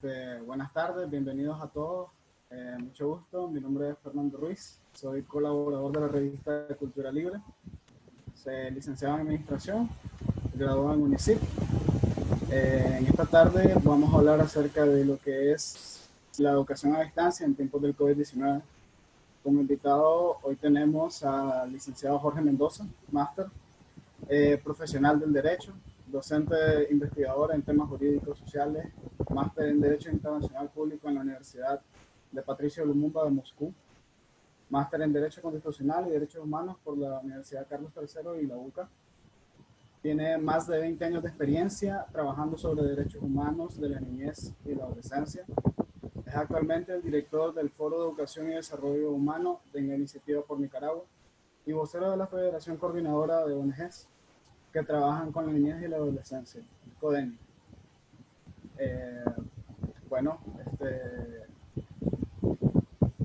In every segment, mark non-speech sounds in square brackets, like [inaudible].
Este, buenas tardes, bienvenidos a todos. Eh, mucho gusto, mi nombre es Fernando Ruiz, soy colaborador de la revista de Cultura Libre. Soy licenciado en Administración, graduado en UNICIP. Eh, en esta tarde vamos a hablar acerca de lo que es la educación a distancia en tiempos del COVID-19. Como invitado hoy tenemos al licenciado Jorge Mendoza, máster, eh, profesional del derecho, docente investigador en temas jurídicos sociales, máster en Derecho Internacional Público en la Universidad de Patricio Lumumba de Moscú, máster en Derecho Constitucional y Derechos Humanos por la Universidad Carlos III y la UCA. Tiene más de 20 años de experiencia trabajando sobre derechos humanos de la niñez y la adolescencia. Es actualmente el director del Foro de Educación y Desarrollo Humano de la Iniciativa por Nicaragua y vocero de la Federación Coordinadora de ONGs que trabajan con la niñez y la adolescencia, CODENI. Eh, bueno, este,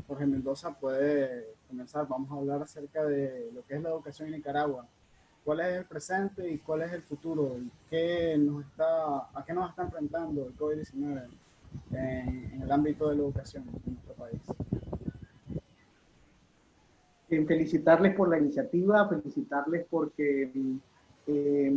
Jorge Mendoza puede comenzar. Vamos a hablar acerca de lo que es la educación en Nicaragua. ¿Cuál es el presente y cuál es el futuro? ¿Qué nos está, ¿A qué nos está enfrentando el COVID-19 en, en, el ámbito de la educación en nuestro país? Felicitarles por la iniciativa, felicitarles porque eh,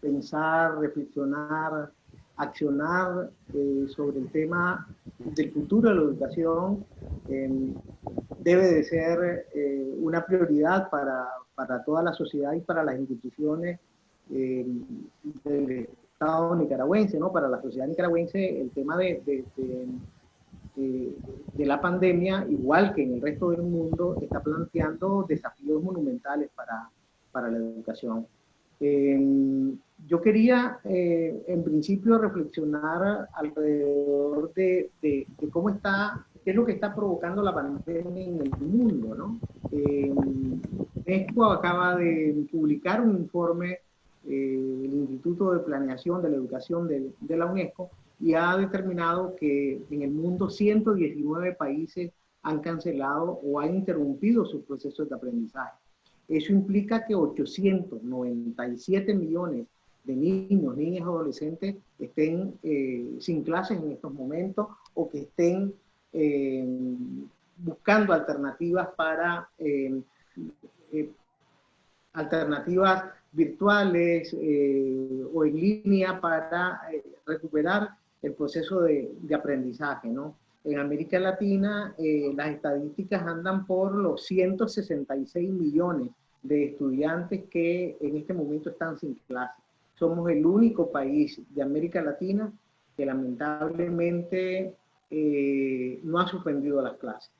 pensar, reflexionar, accionar eh, sobre el tema del futuro de la educación eh, debe de ser eh, una prioridad para, para, toda la sociedad y para las instituciones del Estado nicaragüense, ¿no? Para la sociedad nicaragüense el tema de, de, de, de, la pandemia, igual que en el resto del mundo, está planteando desafíos monumentales para, para la educación. Eh, yo quería, eh, en principio, reflexionar alrededor de, de, cómo está, qué es lo que está provocando la pandemia en el mundo, ¿no? Eh, México acaba de publicar un informe, eh, el Instituto de Planeación de la Educación de, de la UNESCO, y ha determinado que en el mundo 119 países han cancelado o han interrumpido sus procesos de aprendizaje. Eso implica que 897 millones de niños, niñas, adolescentes estén eh, sin clases en estos momentos o que estén eh, buscando alternativas para eh, alternativas virtuales o en línea para recuperar el proceso de, de aprendizaje, ¿no? En América Latina las estadísticas andan por los 166 millones de estudiantes que en este momento están sin clase. Somos el único país de América Latina que lamentablemente eh, no ha suspendido las clases.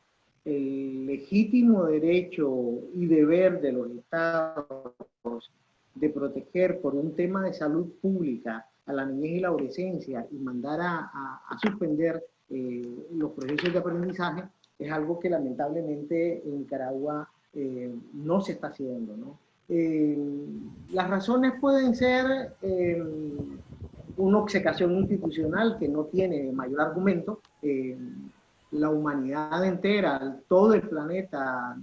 El legítimo derecho y deber de los estados de proteger por un tema de salud pública a la niñez y la adolescencia y mandar a, a, suspender eh, los procesos de aprendizaje es algo que lamentablemente en Nicaragua eh, no se está haciendo. ¿no? Eh, las razones pueden ser eh, una obcecación institucional que no tiene mayor argumento. la humanidad entera, todo el planeta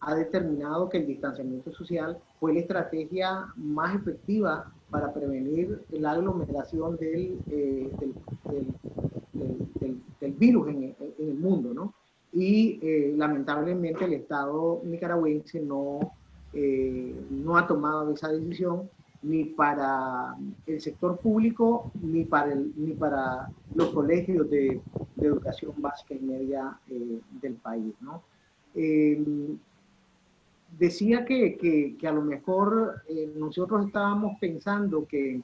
ha determinado que el distanciamiento social fue la estrategia más efectiva para prevenir la aglomeración del, del, del, virus en, el mundo, ¿no? y eh, lamentablemente el Estado nicaragüense no, eh, no ha tomado esa decisión ni para el sector público ni para, el, ni para los colegios de, educación básica y media eh, del país. ¿no? decía que, que, que, a lo mejor nosotros estábamos pensando que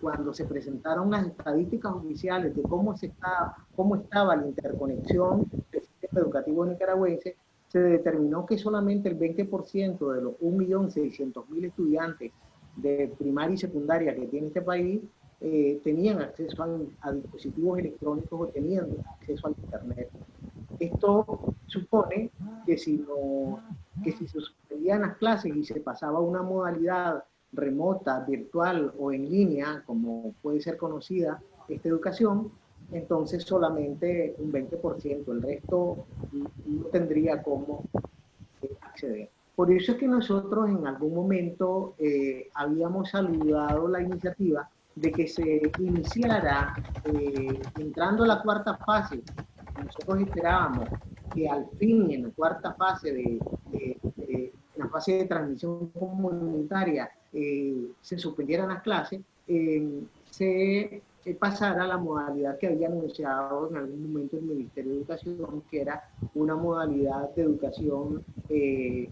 cuando se presentaron las estadísticas oficiales de cómo, se está, cómo estaba la interconexión educativo nicaragüense, se determinó que solamente el 20% de los 1.600.000 estudiantes de primaria y secundaria que tiene este país eh, tenían acceso a, dispositivos electrónicos o tenían acceso al Internet. Esto supone que si, no, que si se suspendían las clases y se pasaba a una modalidad remota, virtual o en línea, como puede ser conocida esta educación, entonces solamente un 20%, el resto no tendría cómo eh, acceder. Por eso es que nosotros en algún momento eh, habíamos saludado la iniciativa de que se iniciara, eh, entrando a la cuarta fase, nosotros esperábamos que al fin en la cuarta fase de, la fase de transmisión comunitaria eh, se suspendieran las clases, eh, se pasara a la modalidad que había anunciado en algún momento el Ministerio de Educación, que era una modalidad de educación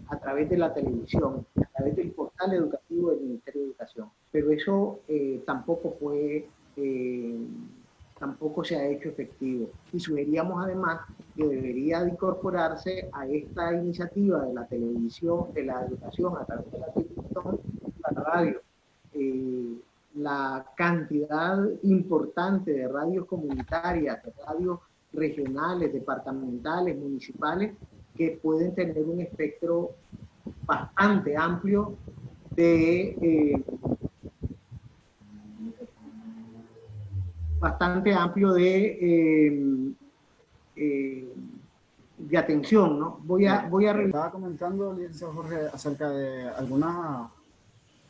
a través de la televisión, a través del portal educativo del Ministerio de Educación pero eso eh, tampoco fue, eh, tampoco se ha hecho efectivo. Y sugeríamos además que debería de incorporarse a esta iniciativa de la televisión, de la educación a través de la televisión, radio. Eh, la cantidad importante de radios comunitarias, radios regionales, departamentales, municipales, que pueden tener un espectro bastante amplio de bastante amplio de, eh, eh, de atención, ¿no? Voy a, voy a... Estaba comentando, Jorge, acerca de algunas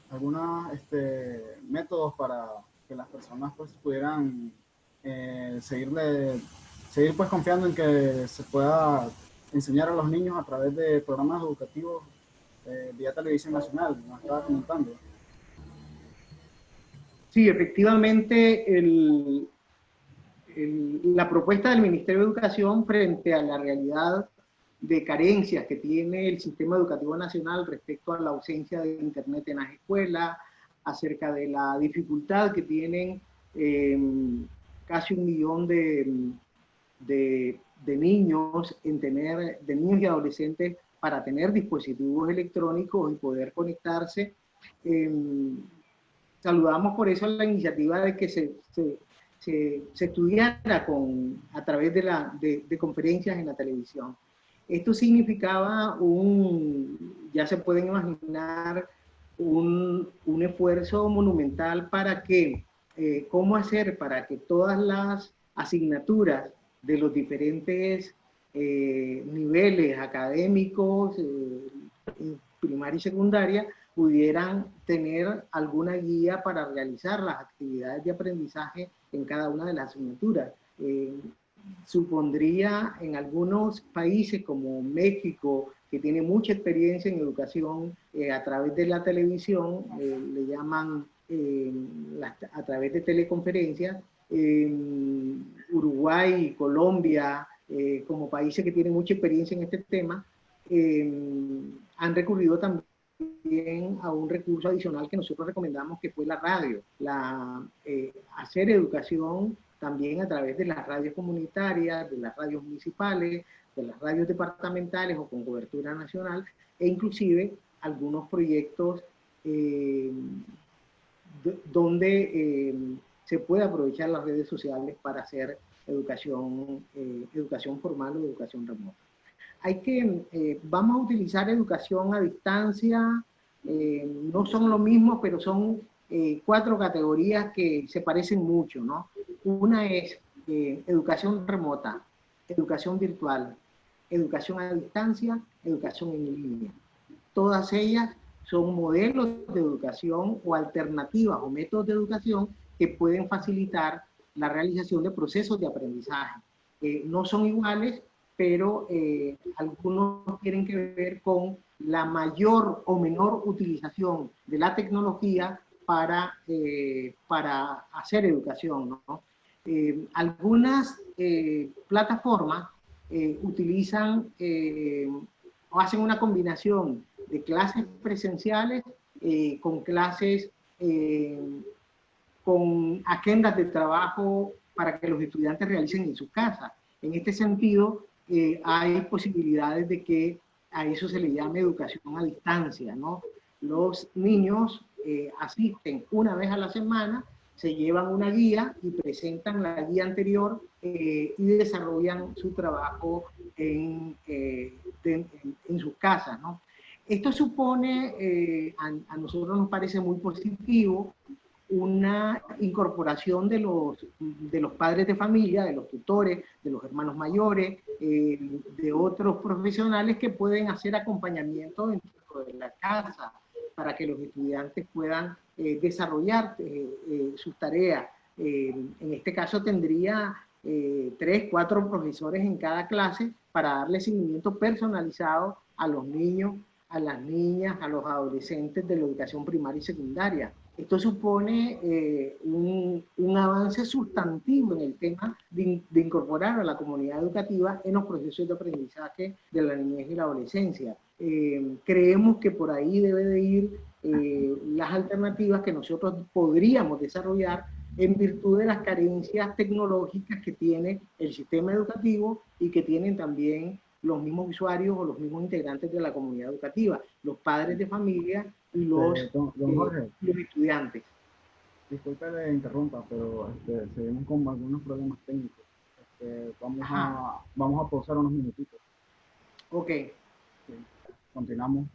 algunos este, métodos para que las personas pues pudieran eh, seguirle, seguir pues confiando en que se pueda enseñar a los niños a través de programas educativos vía televisión nacional, nos estaba comentando. Sí, efectivamente, la propuesta del Ministerio de Educación frente a la realidad de carencias que tiene el sistema educativo nacional respecto a la ausencia de Internet en las escuelas, acerca de la dificultad que tienen em, casi un millón de, de, niños en tener, de niños y adolescentes para tener dispositivos electrónicos y poder conectarse. Em, saludamos por eso la iniciativa de que se, se, se, estudiara con, a través de, la, de, conferencias en la televisión. Esto significaba un, ya se pueden imaginar, un, un esfuerzo monumental para que, eh, cómo hacer para que todas las asignaturas de los diferentes eh, niveles académicos, eh, primaria y secundaria, pudieran tener alguna guía para realizar las actividades de aprendizaje en cada una de las asignaturas. Supondría en algunos países como México, que tiene mucha experiencia en educación eh, a través de la televisión, eh, le llaman a través de teleconferencias, Uruguay y Colombia, como países que tienen mucha experiencia en este tema, han recurrido también a un recurso adicional que nosotros recomendamos que fue la radio, la, eh, hacer educación también a través de las radios comunitarias, de las radios municipales, de las radios departamentales o con cobertura nacional, e inclusive algunos proyectos eh, donde eh, se puede aprovechar las redes sociales para hacer educación, educación formal o educación remota hay que, eh, vamos a utilizar educación a distancia, eh, no son lo mismo, pero son eh, cuatro categorías que se parecen mucho, ¿no? Una es educación remota, educación virtual, educación a distancia, educación en línea. Todas ellas son modelos de educación o alternativas o métodos de educación que pueden facilitar la realización de procesos de aprendizaje. no son iguales, pero eh, algunos tienen que ver con la mayor o menor utilización de la tecnología para, eh, para hacer educación. ¿no? Eh, algunas plataformas utilizan o hacen una combinación de clases presenciales con clases con agendas de trabajo para que los estudiantes realicen en sus casas. En este sentido, eh, hay posibilidades de que a eso se le llame educación a distancia, ¿no? Los niños eh, asisten una vez a la semana, se llevan una guía y presentan la guía anterior eh, y desarrollan su trabajo en, en, sus casas, ¿no? Esto supone, a, a, nosotros nos parece muy positivo, una incorporación de los, de los padres de familia, de los tutores, de los hermanos mayores, eh, de otros profesionales que pueden hacer acompañamiento dentro de la casa para que los estudiantes puedan eh, desarrollar eh, sus tareas. en este caso tendría tres, cuatro profesores en cada clase para darle seguimiento personalizado a los niños, a las niñas, a los adolescentes de la educación primaria y secundaria. Esto supone eh, un, un, avance sustantivo en el tema de, de, incorporar a la comunidad educativa en los procesos de aprendizaje de la niñez y la adolescencia. Eh, creemos que por ahí debe de ir eh, las alternativas que nosotros podríamos desarrollar en virtud de las carencias tecnológicas que tiene el sistema educativo y que tienen también los mismos usuarios o los mismos integrantes de la comunidad educativa, los padres de familia y los, eh, los estudiantes. Disculpe le interrumpa, pero este, seguimos con algunos problemas técnicos. Este, vamos, a, vamos a pausar unos minutitos. Ok. Sí, continuamos.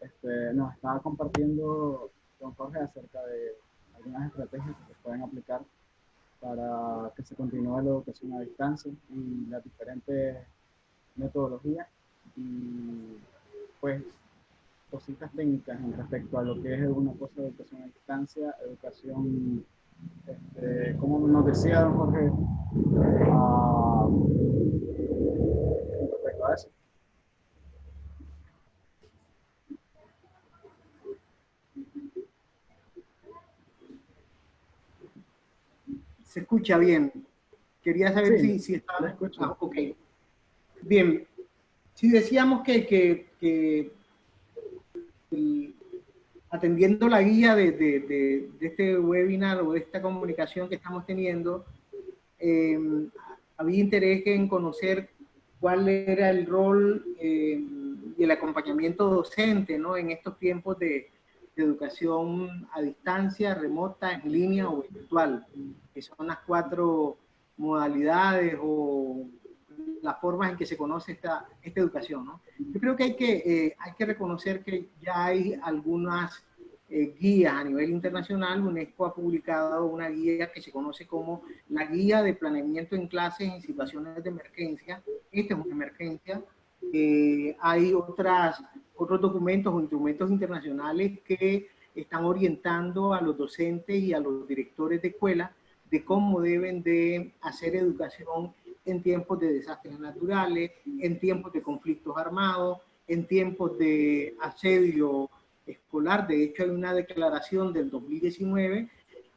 Este, nos estaba compartiendo don Jorge acerca de algunas estrategias que se pueden aplicar para que se continúe la educación a distancia y las diferentes metodologías y pues cositas técnicas en respecto a lo que es una cosa de educación a distancia, educación, este, como nos decía don Jorge, uh, respecto a eso. Se escucha bien. Quería saber sí, si, si estaba... Ah, ok. Bien, si decíamos que, que, que el, atendiendo la guía de, de, de, de, este webinar o de esta comunicación que estamos teniendo, eh, había interés en conocer cuál era el rol eh, y el acompañamiento docente ¿no? en estos tiempos de, educación a distancia, remota, en línea o virtual, que son las cuatro modalidades o las formas en que se conoce esta, esta educación. ¿no? Yo creo que hay que, eh, hay que reconocer que ya hay algunas eh, guías a nivel internacional. UNESCO ha publicado una guía que se conoce como la Guía de Planeamiento en Clases en Situaciones de Emergencia. Esta es una emergencia. Eh, hay otras, otros documentos o instrumentos internacionales que están orientando a los docentes y a los directores de escuela de cómo deben de hacer educación en tiempos de desastres naturales, en tiempos de conflictos armados, en tiempos de asedio escolar. De hecho, hay una declaración del 2019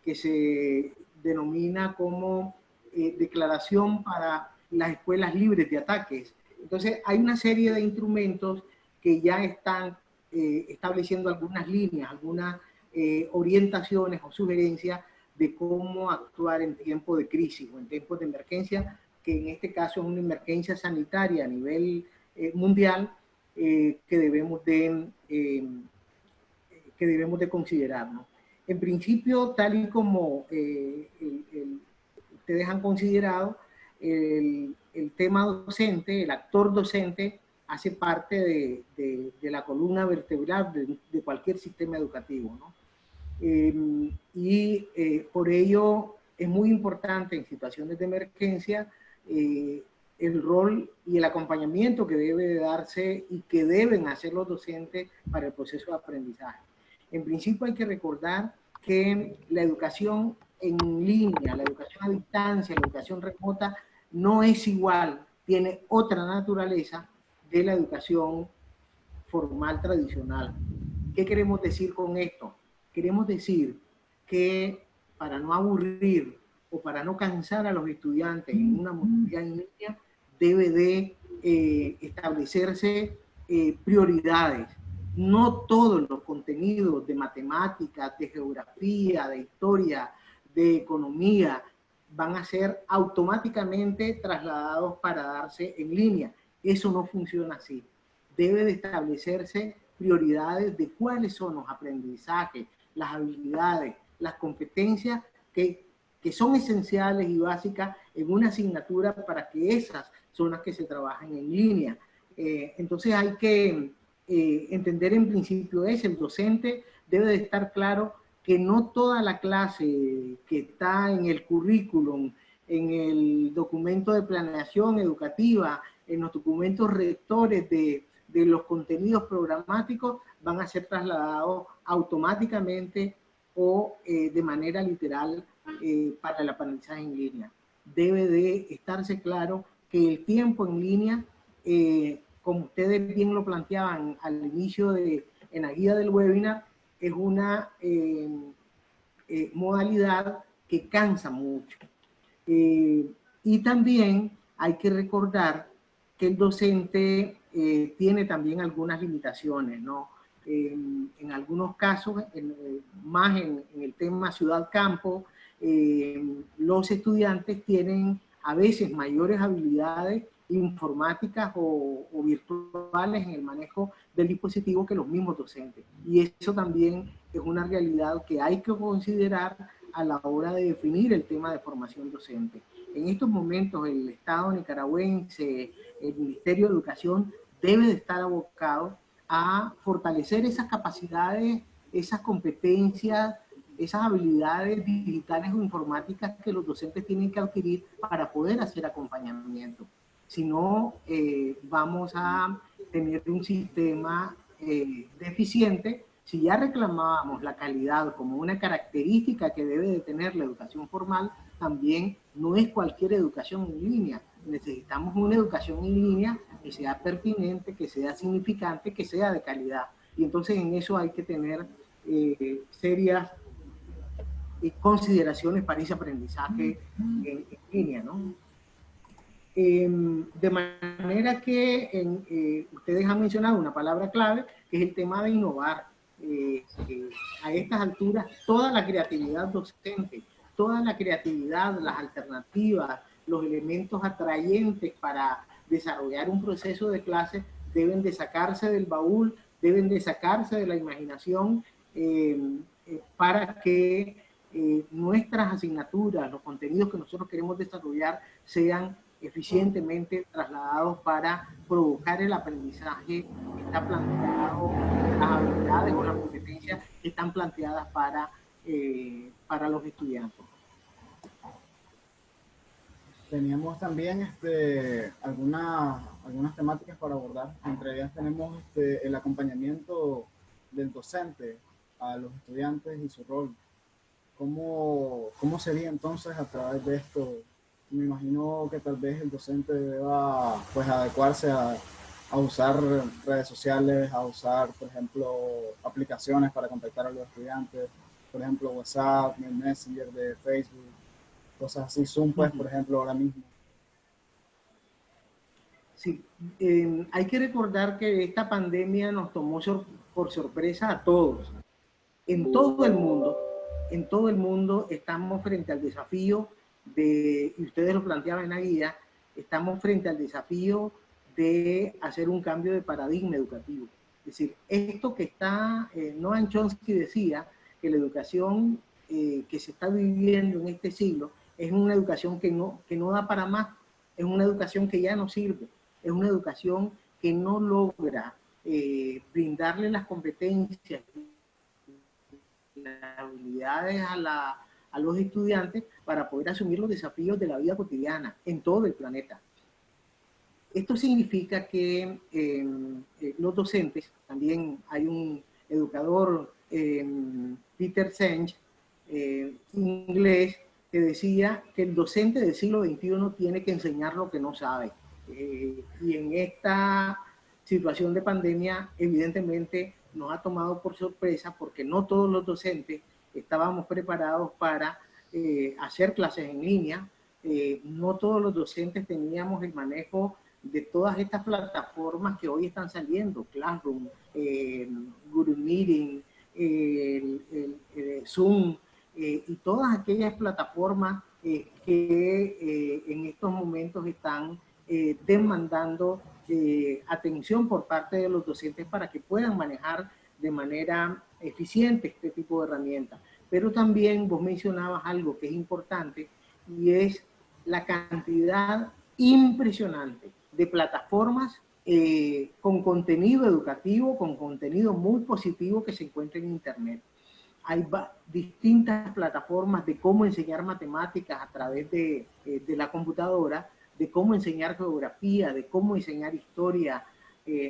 que se denomina como eh, declaración para las escuelas libres de ataques. Entonces, hay una serie de instrumentos que ya están eh, estableciendo algunas líneas, algunas eh, orientaciones o sugerencias de cómo actuar en tiempos de crisis o en tiempos de emergencia que en este caso es una emergencia sanitaria a nivel eh, mundial que, debemos de, que debemos de considerar. ¿no? En principio, tal y como ustedes han considerado, el, el, tema docente, el actor docente, hace parte de, de, de la columna vertebral de, cualquier sistema educativo. ¿no? y por ello es muy importante en situaciones de emergencia eh, el rol y el acompañamiento que debe de darse y que deben hacer los docentes para el proceso de aprendizaje. En principio hay que recordar que la educación en línea, la educación a distancia, la educación remota, no es igual, tiene otra naturaleza de la educación formal tradicional. ¿Qué queremos decir con esto? Queremos decir que para no aburrir o para no cansar a los estudiantes en una modalidad línea, debe de eh, establecerse eh, prioridades. No todos los contenidos de matemáticas, de geografía, de historia, de economía, van a ser automáticamente trasladados para darse en línea. Eso no funciona así. Debe de establecerse prioridades de cuáles son los aprendizajes, las habilidades, las competencias que que son esenciales y básicas en una asignatura para que esas son las que se trabajan en línea. Eh, entonces hay que eh, entender en principio es, el docente debe de estar claro que no toda la clase que está en el currículum, en el documento de planeación educativa, en los documentos rectores de, de los contenidos programáticos van a ser trasladados automáticamente o eh, de manera literal eh, para el aprendizaje en línea. Debe de estarse claro que el tiempo en línea, eh, como ustedes bien lo planteaban al inicio de en la guía del webinar, es una modalidad que cansa mucho. y también hay que recordar que el docente eh, tiene también algunas limitaciones, ¿no? en algunos casos, eh, más en, el tema ciudad-campo, eh, los estudiantes tienen a veces mayores habilidades informáticas o, o, virtuales en el manejo del dispositivo que los mismos docentes. Y eso también es una realidad que hay que considerar a la hora de definir el tema de formación docente. En estos momentos el Estado nicaragüense, el Ministerio de Educación debe de estar abocado a fortalecer esas capacidades, esas competencias, esas habilidades digitales o informáticas que los docentes tienen que adquirir para poder hacer acompañamiento. Si no, eh, vamos a tener un sistema eh, deficiente. Si ya reclamábamos la calidad como una característica que debe de tener la educación formal, también no es cualquier educación en línea. Necesitamos una educación en línea que sea pertinente, que sea significante, que sea de calidad. Y entonces en eso hay que tener eh, serias eh, consideraciones para ese aprendizaje en, línea, ¿no? Em, de manera que eh, ustedes han mencionado una palabra clave, que es el tema de innovar. a estas alturas, toda la creatividad docente, toda la creatividad, las alternativas, los elementos atrayentes para desarrollar un proceso de clase deben de sacarse del baúl, deben de sacarse de la imaginación eh, eh, para que eh, nuestras asignaturas, los contenidos que nosotros queremos desarrollar sean eficientemente trasladados para provocar el aprendizaje que está planteado, las habilidades o las competencias que están planteadas para, para los estudiantes teníamos también este, algunas, algunas temáticas para abordar. Entre ellas tenemos este, el acompañamiento del docente a los estudiantes y su rol. ¿Cómo, ¿Cómo sería entonces a través de esto? Me imagino que tal vez el docente deba pues, adecuarse a, a usar redes sociales, a usar, por ejemplo, aplicaciones para contactar a los estudiantes, por ejemplo, WhatsApp, Messenger de Facebook, cosas así. Zoom, pues, por ejemplo, ahora mismo. Sí, em, hay que recordar que esta pandemia nos tomó por sorpresa a todos. En todo el mundo, en todo el mundo estamos frente al desafío de, y ustedes lo planteaban en la guía, estamos frente al desafío de hacer un cambio de paradigma educativo. Es decir, esto que está, eh, Noam Chomsky decía que la educación eh, que se está viviendo en este siglo es una educación que no, que no da para más, es una educación que ya no sirve, es una educación que no logra eh, brindarle las competencias, las habilidades a, a los estudiantes para poder asumir los desafíos de la vida cotidiana en todo el planeta. Esto significa que em, eh, los docentes, también hay un educador, em, Peter Senge, eh, inglés, que decía que el docente del siglo XXI tiene que enseñar lo que no sabe. Eh, y en esta situación de pandemia, evidentemente nos ha tomado por sorpresa porque no todos los docentes estábamos preparados para eh, hacer clases en línea. Eh, no todos los docentes teníamos el manejo de todas estas plataformas que hoy están saliendo, Classroom, Google Meeting, Zoom, eh, y todas aquellas plataformas eh, que eh, en estos momentos están demandando atención por parte de los docentes para que puedan manejar de manera eficiente este tipo de herramientas. Pero también vos mencionabas algo que es importante y es la cantidad impresionante de plataformas con contenido educativo, con contenido muy positivo que se encuentra en Internet hay distintas plataformas de cómo enseñar matemáticas a través eh, de, la computadora, de cómo enseñar geografía, de cómo enseñar historia.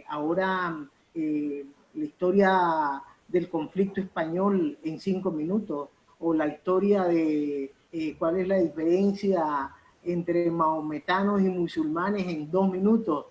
Ahora la historia del conflicto español en cinco minutos, o la historia de cuál es la diferencia entre maometanos y musulmanes en dos minutos,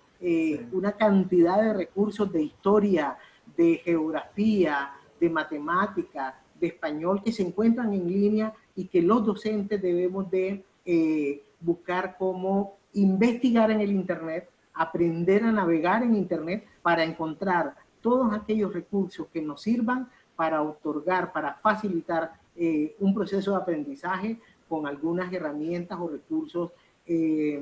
una cantidad de recursos de historia, de geografía, de matemática, de español que se encuentran en línea y que los docentes debemos de eh, buscar cómo investigar en el Internet, aprender a navegar en Internet para encontrar todos aquellos recursos que nos sirvan para otorgar, para facilitar eh, un proceso de aprendizaje con algunas herramientas o recursos eh,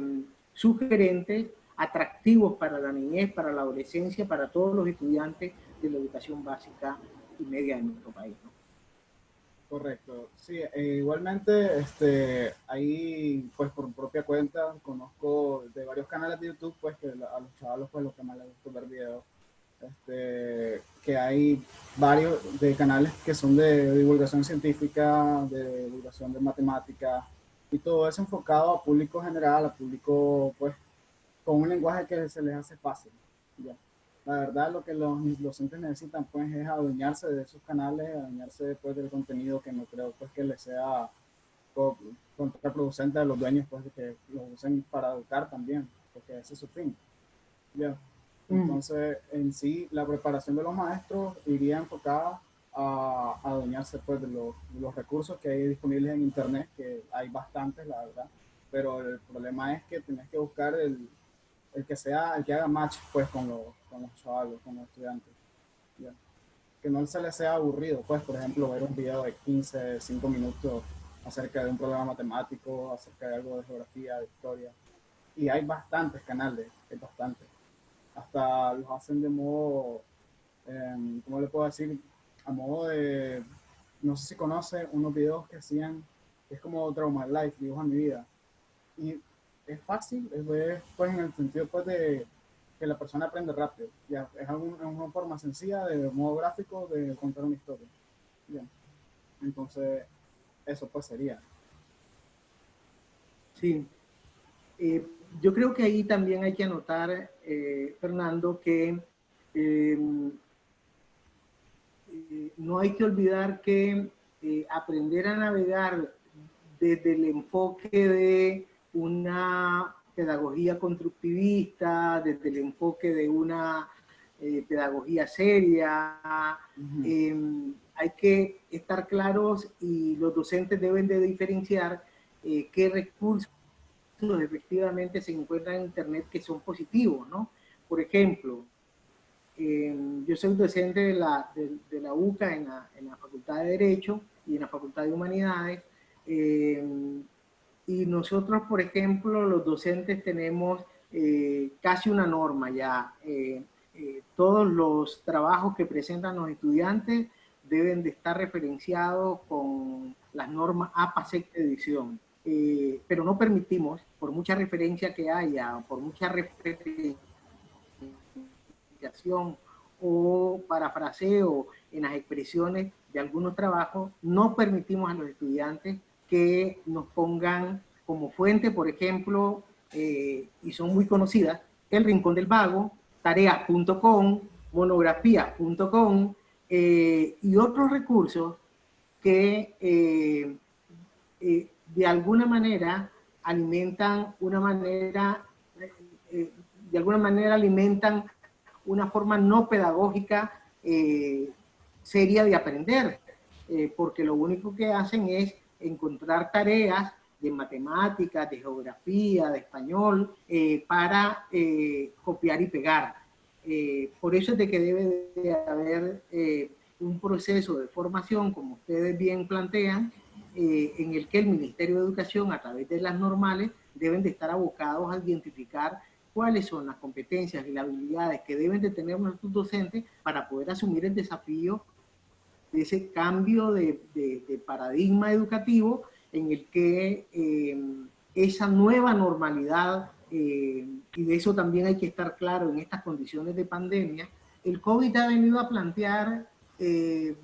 sugerentes, atractivos para la niñez, para la adolescencia, para todos los estudiantes de la educación básica y media de nuestro país. Correcto, sí, e igualmente, este, ahí, pues por propia cuenta, conozco de varios canales de YouTube, pues que a los chavalos, pues lo que más les gusta ver videos, este, que hay varios de canales que son de divulgación científica, de divulgación de matemáticas, y todo eso enfocado a público general, a público, pues, con un lenguaje que se les hace fácil, ya la verdad lo que los docentes necesitan pues es adueñarse de esos canales, adueñarse después del contenido que no creo pues que les sea contraproducente a los dueños pues de que los usen para educar también, porque ese es su fin. Mm. Entonces, en sí, la preparación de los maestros iría enfocada a, adueñarse pues de los, de los recursos que hay disponibles en internet, que hay bastantes, la verdad, pero el problema es que tienes que buscar el, el que sea, el que haga match pues con los, con los chavales, con los estudiantes. Que no se les sea aburrido, pues, por ejemplo, ver un video de 15, 5 minutos acerca de un problema matemático, acerca de algo de geografía, de historia. Y hay bastantes canales, hay bastantes. Hasta los hacen de modo, eh, ¿cómo le puedo decir? A modo de, no sé si conoce unos videos que hacían, es como Trauma Life, dibuja mi vida. Y es fácil, es, pues en el sentido pues de que la persona aprende rápido. Ya, es una forma sencilla de modo gráfico de contar una historia. Entonces, eso pues sería. Sí. Eh, yo creo que ahí también hay que anotar, eh, Fernando, que em, eh, no hay que olvidar que aprender a navegar desde el enfoque de una pedagogía constructivista, desde el enfoque de una eh, pedagogía seria. Em, hay que estar claros y los docentes deben de diferenciar eh, qué recursos efectivamente se encuentran en Internet que son positivos, ¿no? Por ejemplo, em, yo soy docente de la, de, la UCA en la, en la, Facultad de Derecho y en la Facultad de Humanidades. Y nosotros, por ejemplo, los docentes tenemos eh, casi una norma ya. Eh, eh, todos los trabajos que presentan los estudiantes deben de estar referenciados con las normas APA sexta edición. pero no permitimos, por mucha referencia que haya, por mucha referenciación o parafraseo en las expresiones de algunos trabajos, no permitimos a los estudiantes que nos pongan como fuente, por ejemplo, eh, y son muy conocidas, El Rincón del Vago, tareas.com, monografías.com eh, y otros recursos que eh, de alguna manera alimentan una manera, de alguna manera alimentan una forma no pedagógica seria de aprender, porque lo único que hacen es encontrar tareas de matemáticas, de geografía, de español, eh, para eh, copiar y pegar. Eh, por eso es de que debe de haber un proceso de formación, como ustedes bien plantean, en el que el Ministerio de Educación, a través de las normales, deben de estar abocados a identificar cuáles son las competencias y las habilidades que deben de tener nuestros docentes para poder asumir el desafío de ese cambio de, paradigma educativo en el que eh, esa nueva normalidad, eh, y de eso también hay que estar claro en estas condiciones de pandemia, el COVID ha venido a plantear, eh,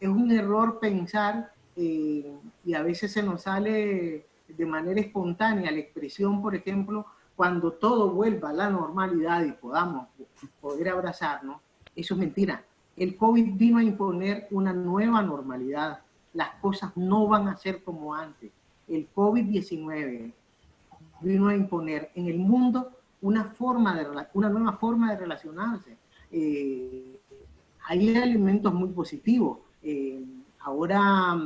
es un error pensar, y a veces se nos sale de manera espontánea la expresión, por ejemplo, cuando todo vuelva a la normalidad y podamos poder abrazarnos, eso es mentira. El COVID vino a imponer una nueva normalidad. Las cosas no van a ser como antes. El COVID-19 vino a imponer en el mundo una, forma de, una nueva forma de relacionarse. Eh, hay elementos muy positivos. Eh, ahora,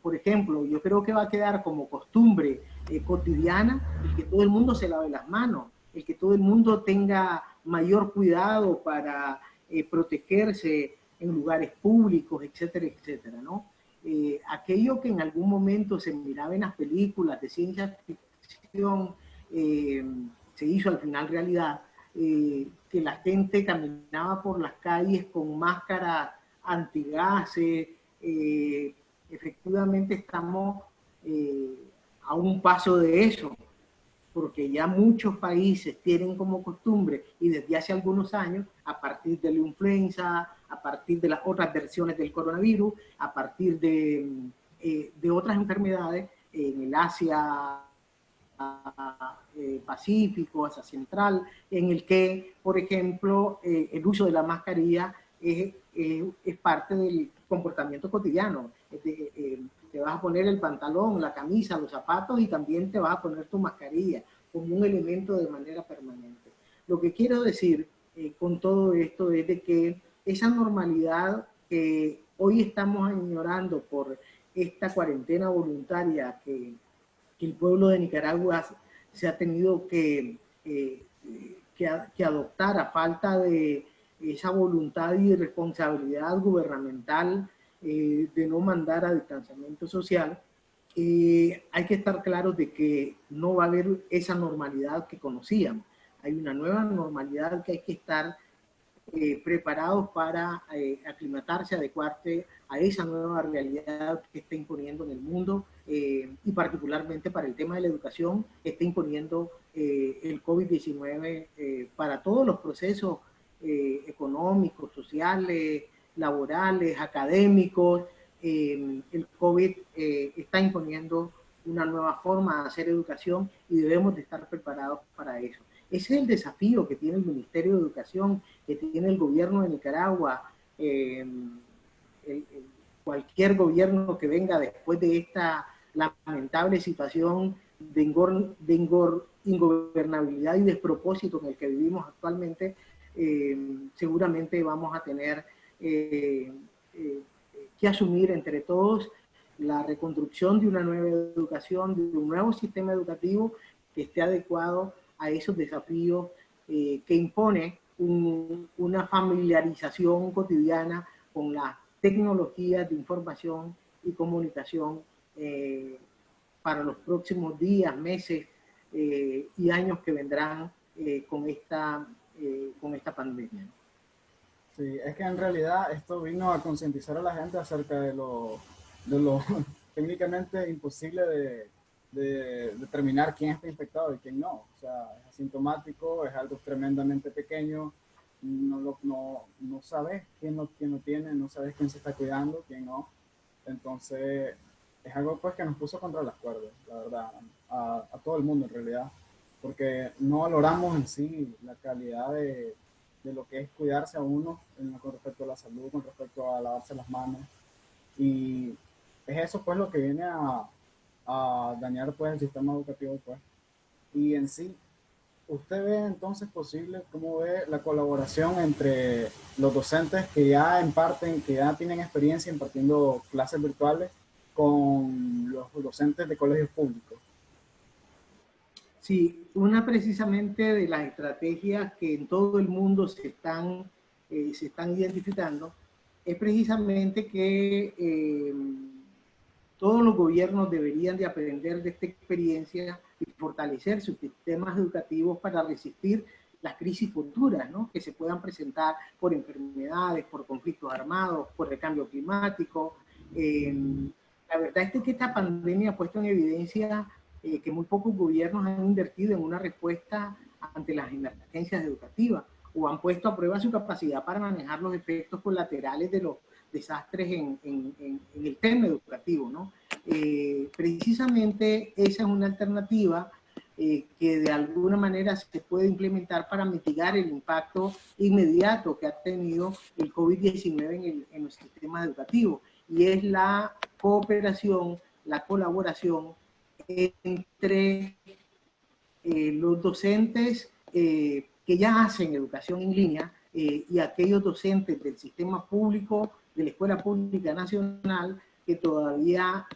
por ejemplo, yo creo que va a quedar como costumbre eh, cotidiana el que todo el mundo se lave las manos, el que todo el mundo tenga mayor cuidado para protegerse en lugares públicos, etcétera, etcétera, ¿no? Eh, aquello que en algún momento se miraba en las películas de ciencia ficción, eh, se hizo al final realidad, eh, que la gente caminaba por las calles con máscara antigases, efectivamente estamos a un paso de eso, porque ya muchos países tienen como costumbre, y desde hace algunos años, a partir de la influenza, a partir de las otras versiones del coronavirus, a partir de, eh, de otras enfermedades en el Asia eh, Pacífico, Asia Central, en el que, por ejemplo, eh, el uso de la mascarilla es, es parte del comportamiento cotidiano. Te vas a poner el pantalón, la camisa, los zapatos y también te vas a poner tu mascarilla como un elemento de manera permanente. Lo que quiero decir con todo esto es de que esa normalidad que hoy estamos ignorando por esta cuarentena voluntaria que, el pueblo de Nicaragua se ha tenido que, eh, que, adoptar a falta de esa voluntad y responsabilidad gubernamental eh, de no mandar a distanciamiento social, eh, hay que estar claros de que no va a haber esa normalidad que conocíamos. Hay una nueva normalidad que hay que estar eh, preparados para aclimatarse, adecuarse a esa nueva realidad que está imponiendo en el mundo y particularmente para el tema de la educación, está imponiendo el COVID-19 para todos los procesos económicos, sociales, laborales, académicos. el COVID está imponiendo una nueva forma de hacer educación y debemos de estar preparados para eso. Ese es el desafío que tiene el Ministerio de Educación, que tiene el gobierno de Nicaragua, eh, cualquier gobierno que venga después de esta lamentable situación de, ingobernabilidad y despropósito en el que vivimos actualmente, eh, seguramente vamos a tener eh, que asumir entre todos la reconstrucción de una nueva educación, de un nuevo sistema educativo que esté adecuado a esos desafíos eh, que impone una familiarización cotidiana con las tecnologías de información y comunicación eh, para los próximos días, meses eh, y años que vendrán con, esta, con esta pandemia. Sí, es que en realidad esto vino a concientizar a la gente acerca de lo, de lo [laughs] técnicamente imposible de, de determinar quién está infectado y quién no. O sea, es asintomático, es algo tremendamente pequeño, no, lo, no, no sabes quién lo, quién lo tiene, no sabes quién se está cuidando, quién no. Entonces, es algo pues que nos puso contra las cuerdas, la verdad, a, a todo el mundo en realidad, porque no valoramos en sí la calidad de, de lo que es cuidarse a uno con respecto a la salud, con respecto a lavarse las manos. Y es eso pues lo que viene a, a dañar pues el sistema educativo pues. Y en sí, ¿usted ve entonces posible, cómo ve la colaboración entre los docentes que ya imparten, que ya tienen experiencia impartiendo clases virtuales con los docentes de colegios públicos? Sí, una precisamente de las estrategias que en todo el mundo se están, eh, se están identificando es precisamente que eh, todos los gobiernos deberían de aprender de esta experiencia y fortalecer sus sistemas educativos para resistir las crisis futuras ¿no? que se puedan presentar por enfermedades, por conflictos armados, por el cambio climático. Eh, la verdad es que esta pandemia ha puesto en evidencia eh, que muy pocos gobiernos han invertido en una respuesta ante las emergencias educativas o han puesto a prueba su capacidad para manejar los efectos colaterales de los desastres en, en, en el tema educativo, ¿no? Eh, precisamente esa es una alternativa eh, que de alguna manera se puede implementar para mitigar el impacto inmediato que ha tenido el COVID-19 en el, en el sistema educativo. Y es la cooperación, la colaboración entre eh, los docentes eh, que ya hacen educación en línea y aquellos docentes del sistema público, de la Escuela Pública Nacional, que todavía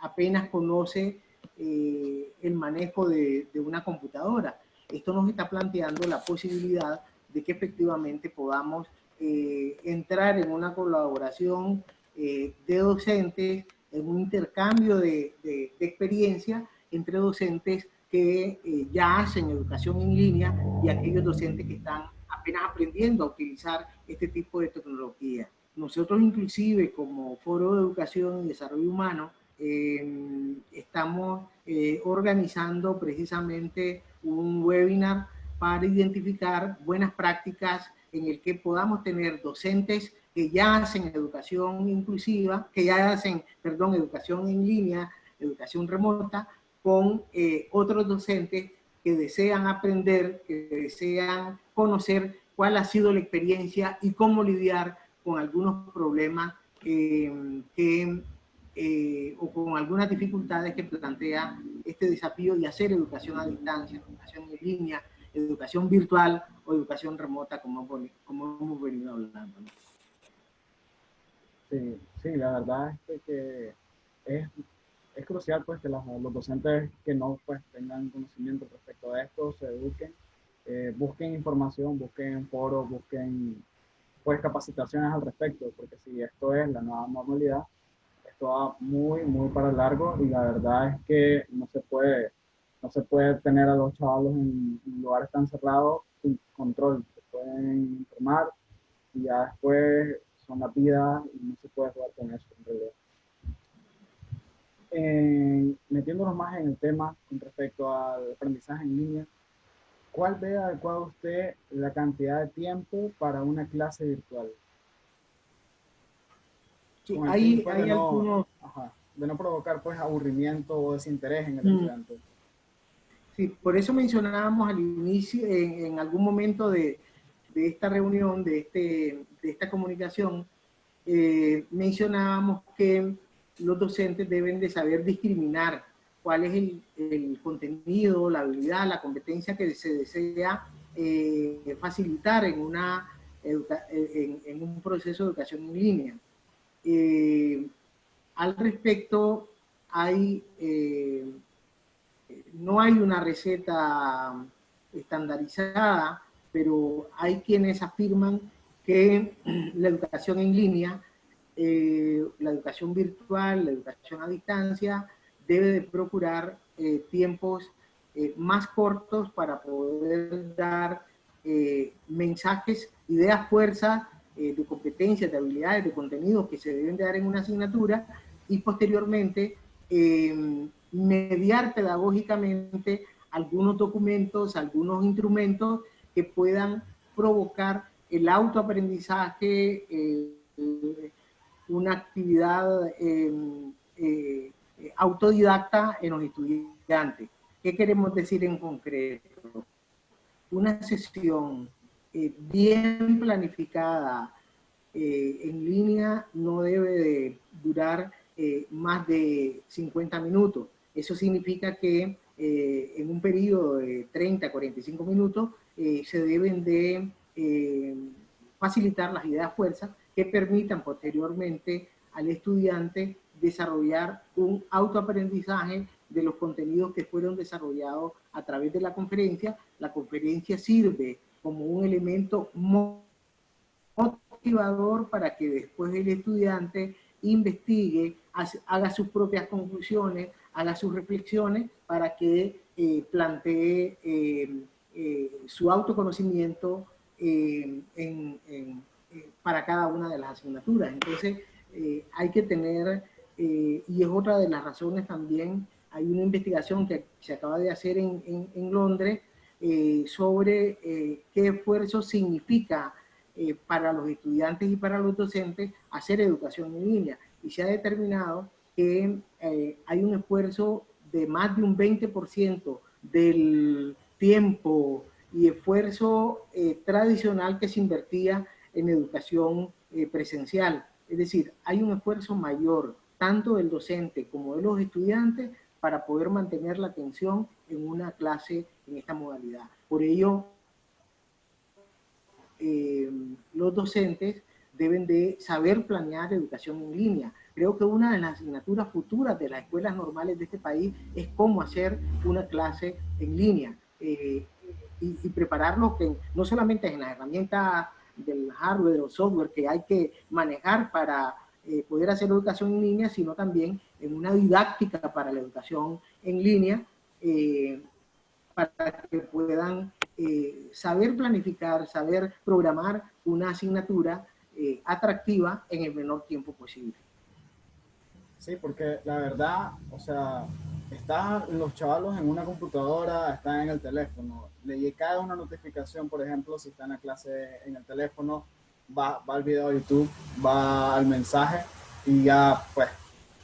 apenas conoce eh, el manejo de, una computadora. Esto nos está planteando la posibilidad de que efectivamente podamos eh, entrar en una colaboración eh, de docentes, en un intercambio de, de, experiencia entre docentes que ya hacen educación en línea y aquellos docentes que están apenas aprendiendo a utilizar este tipo de tecnología. Nosotros inclusive como Foro de Educación y Desarrollo Humano eh, estamos eh, organizando precisamente un webinar para identificar buenas prácticas en el que podamos tener docentes que ya hacen educación inclusiva, que ya hacen, perdón, educación en línea, educación remota, con eh, otros docentes que desean aprender, que desean conocer cuál ha sido la experiencia y cómo lidiar con algunos problemas eh, o con algunas dificultades que plantea este desafío de hacer educación a distancia, educación en línea, educación virtual o educación remota, como hemos venido hablando. Sí, sí, la verdad es que es, es crucial pues, que los, docentes que no pues, tengan conocimiento respecto a esto se eduquen, eh, busquen información, busquen foros, busquen pues, capacitaciones al respecto, porque si esto es la nueva normalidad, va muy, muy para largo y la verdad es que no se puede, no se puede tener a los chavalos en, lugares tan cerrados sin control. Se pueden enfermar y ya después son la vida y no se puede jugar con eso en realidad. metiéndonos más en el tema con respecto al aprendizaje en línea, ¿cuál ve adecuado usted la cantidad de tiempo para una clase virtual? hay, hay de algunos... No, de no provocar pues aburrimiento o desinterés en el mm. estudiante. Sí, por eso mencionábamos al inicio, en, algún momento de, de, esta reunión, de, este, de esta comunicación, eh, mencionábamos que los docentes deben de saber discriminar cuál es el, el contenido, la habilidad, la competencia que se desea eh, facilitar en, una en, en, un proceso de educación en línea. Eh, al respecto, hay, eh, no hay una receta estandarizada, pero hay quienes afirman que la educación en línea, eh, la educación virtual, la educación a distancia, debe de procurar tiempos más cortos para poder dar mensajes, ideas, fuerza eh, de competencias, de habilidades, de contenidos que se deben de dar en una asignatura y posteriormente eh, mediar pedagógicamente algunos documentos, algunos instrumentos que puedan provocar el autoaprendizaje, eh, una actividad autodidacta en los estudiantes. ¿Qué queremos decir en concreto? Una sesión eh, bien planificada eh, en línea no debe de durar eh, más de 50 minutos. Eso significa que en un periodo de 30 a 45 minutos se deben de facilitar las ideas fuerzas que permitan posteriormente al estudiante desarrollar un autoaprendizaje de los contenidos que fueron desarrollados a través de la conferencia. La conferencia sirve como un elemento motivador para que después el estudiante investigue, haga sus propias conclusiones, haga sus reflexiones para que eh, plantee eh, eh, su autoconocimiento para cada una de las asignaturas. Entonces, hay que tener, y es otra de las razones también, hay una investigación que se acaba de hacer en, en Londres eh, sobre eh, qué esfuerzo significa eh, para los estudiantes y para los docentes hacer educación en línea. Y se ha determinado que hay un esfuerzo de más de un 20% del tiempo y esfuerzo eh, tradicional que se invertía en educación eh, presencial. Es decir, hay un esfuerzo mayor tanto del docente como de los estudiantes para poder mantener la atención en una clase en esta modalidad. Por ello, eh, los docentes deben de saber planear educación en línea. Creo que una de las asignaturas futuras de las escuelas normales de este país es cómo hacer una clase en línea eh, y, y, prepararlos que no solamente en las herramientas del hardware o software que hay que manejar para eh, poder hacer educación en línea, sino también en una didáctica para la educación en línea, eh, para que puedan saber planificar, saber programar una asignatura atractiva en el menor tiempo posible. Sí, porque la verdad, o sea, están los chavalos en una computadora, están en el teléfono, le cae una notificación, por ejemplo, si están en la clase en el teléfono, va, va al video de YouTube, va al mensaje y ya pues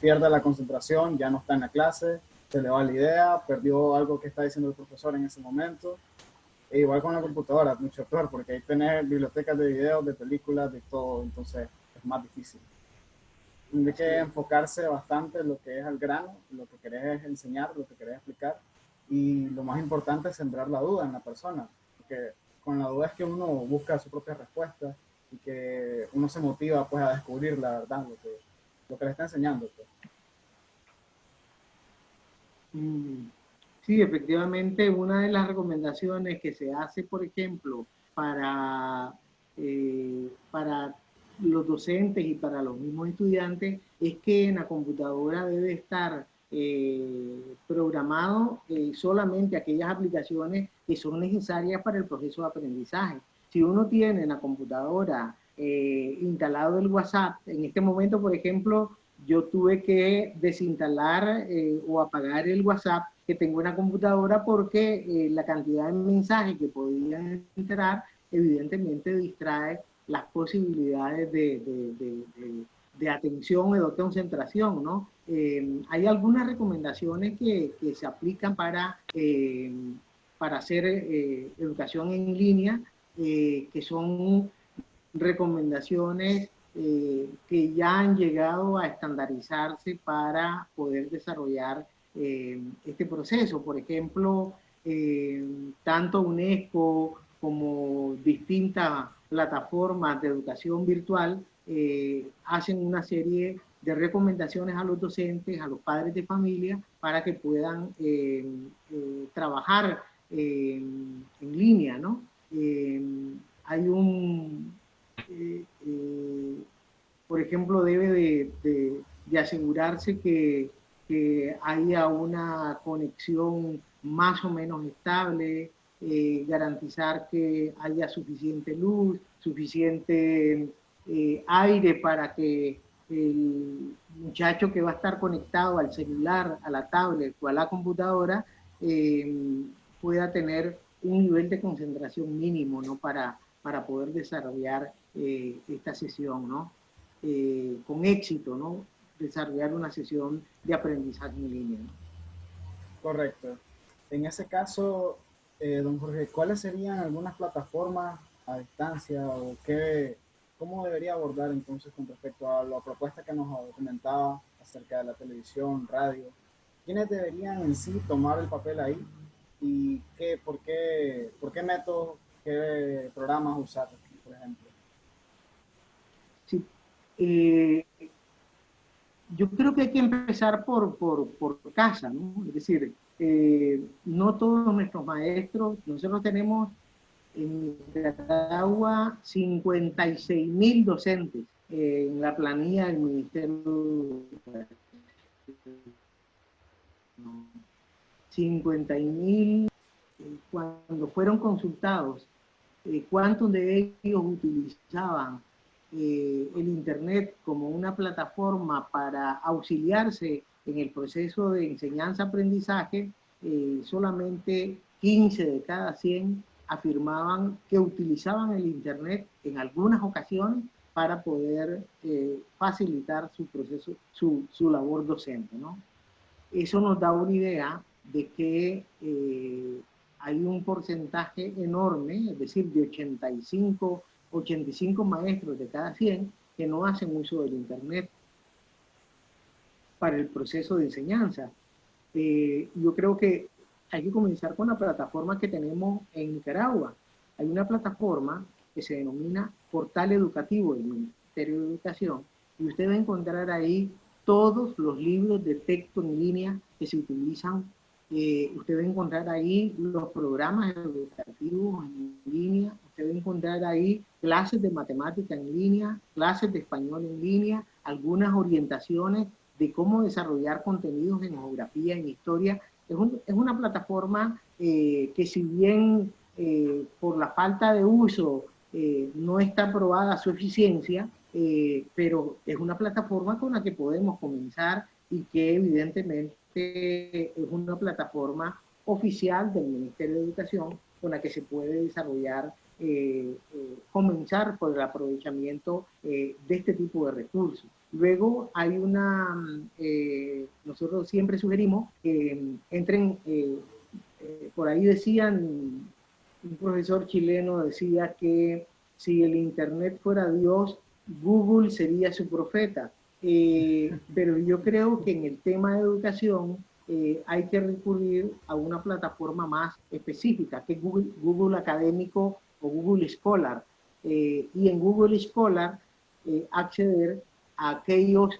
pierde la concentración, ya no está en la clase, se le va la idea, perdió algo que está diciendo el profesor en ese momento. E igual con la computadora, mucho peor, porque hay tener bibliotecas de videos, de películas, de todo, entonces es más difícil. Tiene que enfocarse bastante en lo que es al grano, lo que querés enseñar, lo que querés explicar, y lo más importante es sembrar la duda en la persona, porque con la duda es que uno busca su propia respuesta y que uno se motiva pues a descubrir la verdad, lo que, lo que le está enseñando. Pues. Mm, sí, efectivamente, una de las recomendaciones que se hace, por ejemplo, para, eh, para los docentes y para los mismos estudiantes, es que en la computadora debe estar eh, programado eh, solamente aquellas aplicaciones que son necesarias para el proceso de aprendizaje. Si uno tiene en la computadora eh, instalado el WhatsApp, en este momento, por ejemplo, yo tuve que desinstalar o apagar el WhatsApp que tengo en la computadora porque la cantidad de mensajes que podían entrar evidentemente distrae las posibilidades de, de, de, atención o de concentración, ¿no? hay algunas recomendaciones que, que se aplican para, para hacer educación en línea, que son recomendaciones eh, que ya han llegado a estandarizarse para poder desarrollar eh, este proceso. Por ejemplo, eh, tanto UNESCO como distintas plataformas de educación virtual hacen una serie de recomendaciones a los docentes, a los padres de familia, para que puedan trabajar en línea, ¿no? hay un, eh, eh, por ejemplo, debe de, asegurarse que, haya una conexión más o menos estable, eh, garantizar que haya suficiente luz, suficiente aire para que el muchacho que va a estar conectado al celular, a la tablet o a la computadora pueda tener un nivel de concentración mínimo ¿no? para, para poder desarrollar eh, esta sesión, ¿no? Eh, con éxito, ¿no? Desarrollar una sesión de aprendizaje en línea. Correcto. En ese caso, eh, don Jorge, ¿cuáles serían algunas plataformas a distancia o qué, cómo debería abordar entonces con respecto a la propuesta que nos comentaba acerca de la televisión, radio? ¿Quiénes deberían en sí tomar el papel ahí y qué, por, qué, por qué métodos, qué programas usar, por ejemplo? Eh, yo creo que hay que empezar por, por, por casa, ¿no? Es decir, eh, no todos nuestros maestros, nosotros tenemos en Nicaragua 56 mil docentes eh, en la planilla del Ministerio 50 mil cuando fueron consultados, ¿cuántos de ellos utilizaban eh, el Internet como una plataforma para auxiliarse en el proceso de enseñanza-aprendizaje, eh, solamente 15 de cada 100 afirmaban que utilizaban el Internet en algunas ocasiones para poder eh, facilitar su proceso, su, su labor docente. ¿no? eso nos da una idea de que eh, hay un porcentaje enorme, es decir, de 85, 85 maestros de cada 100 que no hacen uso del Internet para el proceso de enseñanza. Eh, yo creo que hay que comenzar con la plataforma que tenemos en Nicaragua. Hay una plataforma que se denomina Portal Educativo del Ministerio de Educación y usted va a encontrar ahí todos los libros de texto en línea que se utilizan. Eh, usted va a encontrar ahí los programas educativos en línea, usted va a encontrar ahí clases de matemática en línea, clases de español en línea, algunas orientaciones de cómo desarrollar contenidos en geografía, en historia. Es, es una plataforma eh, que si bien eh, por la falta de uso no está probada su eficiencia, eh, pero es una plataforma con la que podemos comenzar y que evidentemente es una plataforma oficial del Ministerio de Educación con la que se puede desarrollar, eh, eh, comenzar por el aprovechamiento de este tipo de recursos. Luego hay una, nosotros siempre sugerimos que entren, por ahí decían, un profesor chileno decía que si el Internet fuera Dios, Google sería su profeta. Eh, [laughs] pero yo creo que en el tema de educación eh, hay que recurrir a una plataforma más específica, que es Google, Google Académico o Google Scholar. Eh, y en Google Scholar acceder aquellos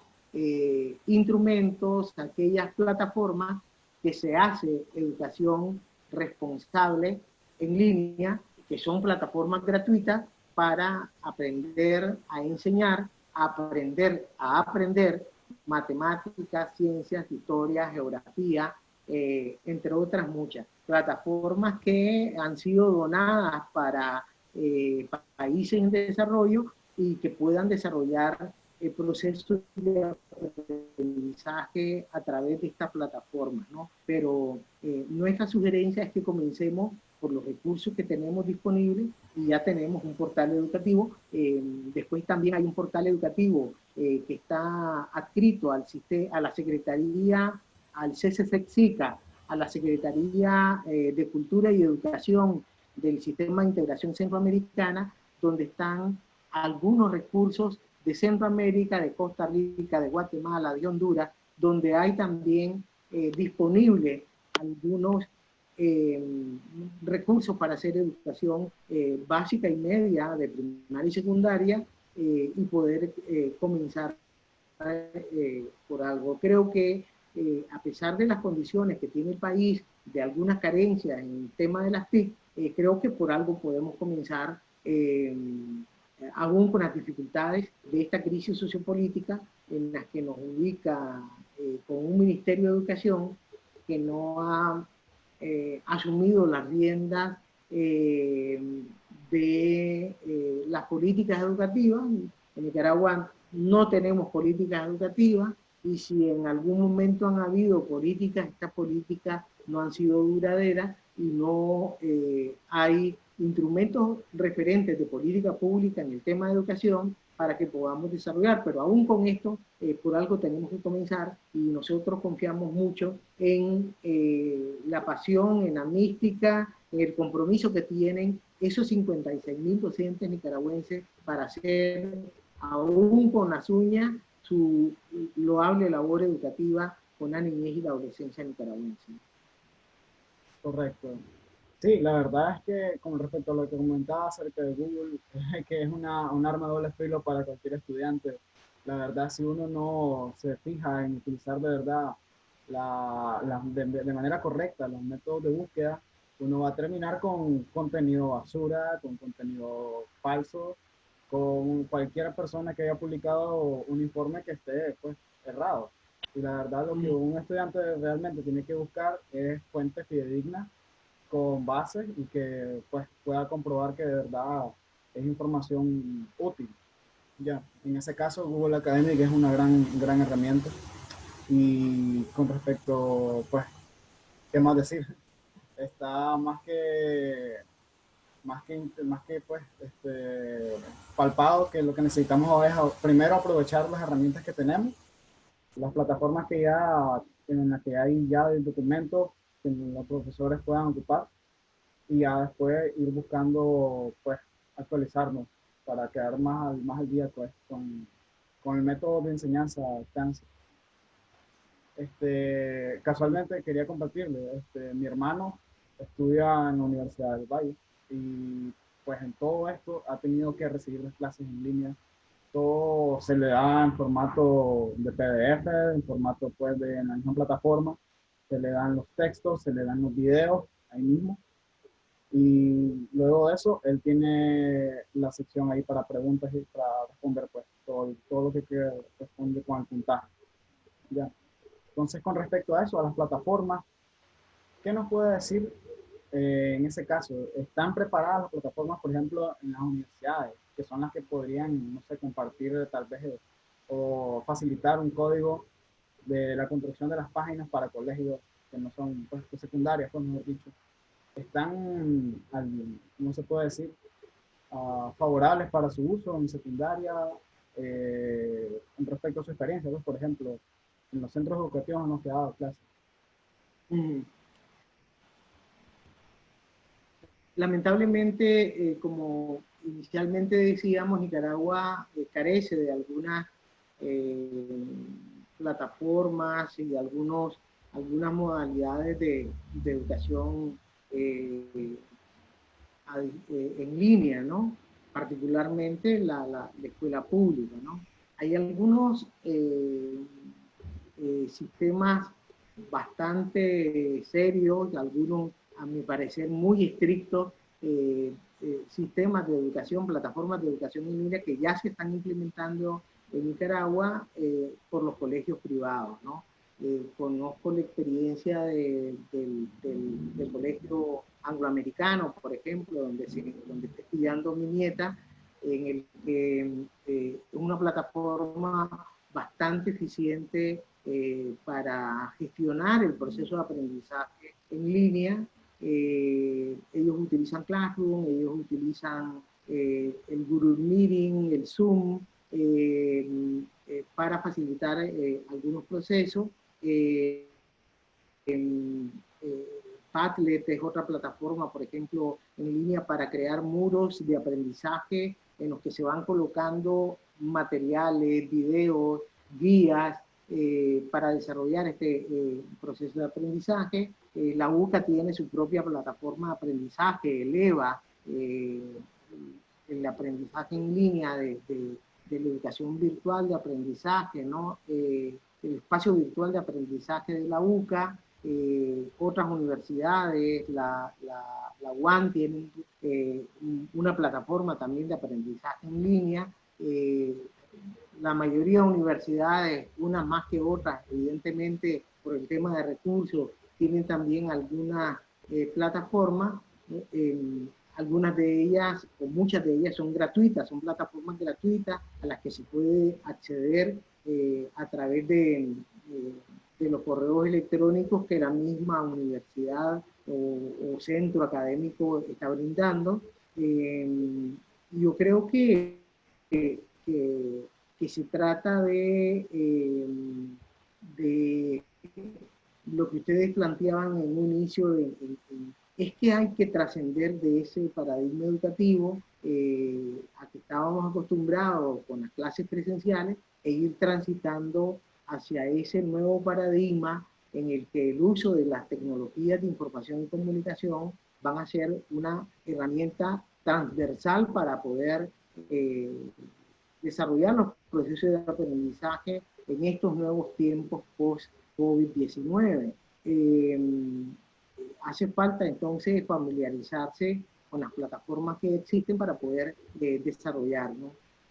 instrumentos, a aquellas plataformas que se hace educación responsable en línea, que son plataformas gratuitas para aprender a enseñar, aprender a aprender matemáticas, ciencias, historia, geografía, eh, entre otras muchas. Plataformas que han sido donadas para eh, países en desarrollo y que puedan desarrollar el proceso de aprendizaje a través de estas plataformas, ¿no? Pero eh, nuestra sugerencia es que comencemos por los recursos que tenemos disponibles y ya tenemos un portal educativo. Eh, después también hay un portal educativo eh, que está adscrito al a la Secretaría, al CCCXICA, a la Secretaría eh, de Cultura y Educación del Sistema de Integración Centroamericana, donde están algunos recursos de Centroamérica, de Costa Rica, de Guatemala, de Honduras, donde hay también disponibles algunos eh, recursos para hacer educación eh, básica y media de primaria y secundaria eh, y poder comenzar por algo. Creo que a pesar de las condiciones que tiene el país, de algunas carencias en el tema de las TIC, creo que por algo podemos comenzar aún con las dificultades de esta crisis sociopolítica en las que nos ubica con un Ministerio de Educación que no ha eh, asumido las riendas eh, de eh, las políticas educativas. En Nicaragua no tenemos políticas educativas y si en algún momento han habido políticas, estas políticas no han sido duraderas y no hay instrumentos referentes de política pública en el tema de educación para que podamos desarrollar. Pero aún con esto, eh, por algo tenemos que comenzar y nosotros confiamos mucho en eh, la pasión, en la mística, en el compromiso que tienen esos 56 mil docentes nicaragüenses para hacer, aún con las uñas, su loable labor educativa con la niñez y la adolescencia nicaragüense. Correcto. Sí, la verdad es que con respecto a lo que comentaba acerca de Google, [laughs] que es una, un arma de doble filo para cualquier estudiante, la verdad si uno no se fija en utilizar de verdad la, de, manera correcta los métodos de búsqueda, uno va a terminar con contenido basura, con contenido falso, con cualquier persona que haya publicado un informe que esté pues, errado. Y la verdad lo que mm. un estudiante realmente tiene que buscar es fuentes fidedignas con base y que pues pueda comprobar que de verdad es información útil. Ya, en ese caso Google Academic es una gran, gran herramienta. Y con respecto, pues, ¿qué más decir? Está más que, más que, más que pues, este, palpado que lo que necesitamos es primero aprovechar las herramientas que tenemos, las plataformas que ya en la que hay ya el documento que los profesores puedan ocupar y ya después ir buscando, pues, actualizarnos para quedar más, al, más al día, pues, con, con el método de enseñanza CANSE. Este, casualmente quería compartirle, este, mi hermano estudia en la Universidad del Valle y pues en todo esto ha tenido que recibir las clases en línea. Todo se le da en formato de PDF, en formato pues de la misma plataforma. Se le dan los textos, se le dan los videos ahí mismo. Y luego de eso, él tiene la sección ahí para preguntas y para responder pues todo, todo lo que responde con el puntaje. Ya. Entonces, con respecto a eso, a las plataformas, ¿qué nos puede decir eh, en ese caso? ¿Están preparadas las plataformas, por ejemplo, en las universidades, que son las que podrían, no sé, compartir tal vez o facilitar un código de la construcción de las páginas para colegios que no son pues, secundarias, pues mejor dicho? ¿Están, no se puede decir, uh, favorables para su uso en secundaria eh, en respecto a su experiencia? Pues, por ejemplo, en los centros educativos hemos quedado clases. Mm. Lamentablemente, eh, como inicialmente decíamos, Nicaragua eh, carece de algunas eh, plataformas y algunos, algunas modalidades de, educación en línea, ¿no? particularmente la, la, la, escuela pública. ¿no? Hay algunos eh, sistemas bastante serios, algunos a mi parecer muy estrictos, eh, eh, sistemas de educación, plataformas de educación en línea que ya se están implementando en Nicaragua por los colegios privados. ¿no? conozco la experiencia del, colegio angloamericano, por ejemplo, donde, se, donde está estudiando mi nieta, en el que es una plataforma bastante eficiente eh, para gestionar el proceso de aprendizaje en línea. Eh, ellos utilizan Classroom, ellos utilizan eh, el Google Meeting, el Zoom, para facilitar algunos procesos. Padlet es otra plataforma, por ejemplo, en línea para crear muros de aprendizaje en los que se van colocando materiales, videos, guías eh, para desarrollar este eh, proceso de aprendizaje. Eh, la UCA tiene su propia plataforma de aprendizaje, eleva el aprendizaje en línea de, de, la educación virtual de aprendizaje, ¿no? el espacio virtual de aprendizaje de la UCA, otras universidades, la, la, la UAN tiene una plataforma también de aprendizaje en línea, la mayoría de universidades, unas más que otras, evidentemente por el tema de recursos, tienen también algunas eh, plataformas, algunas de ellas, o muchas de ellas son gratuitas, son plataformas gratuitas a las que se puede acceder eh, a través de, eh, de, los correos electrónicos que la misma universidad o, centro académico está brindando. yo creo que, que se trata de, eh, de lo que ustedes planteaban en un inicio, es que hay que trascender de ese paradigma educativo eh, a que estábamos acostumbrados con las clases presenciales e ir transitando hacia ese nuevo paradigma en el que el uso de las tecnologías de información y comunicación van a ser una herramienta transversal para poder eh, desarrollar los procesos de aprendizaje en estos nuevos tiempos post-COVID-19. Eh, hace falta entonces familiarizarse con las plataformas que existen para poder eh, desarrollar.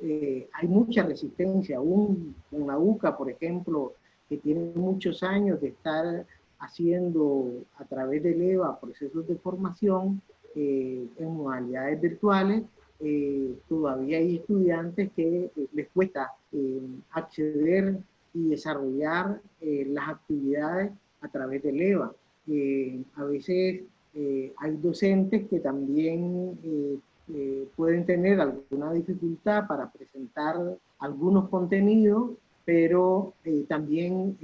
Eh, hay mucha resistencia, aún con la UCA, por ejemplo, que tiene muchos años de estar haciendo a través del EVA procesos de formación en modalidades virtuales, eh, todavía hay estudiantes que eh, les cuesta eh, acceder y desarrollar las actividades a través del EVA. A veces hay docentes que también pueden tener alguna dificultad para presentar algunos contenidos, pero también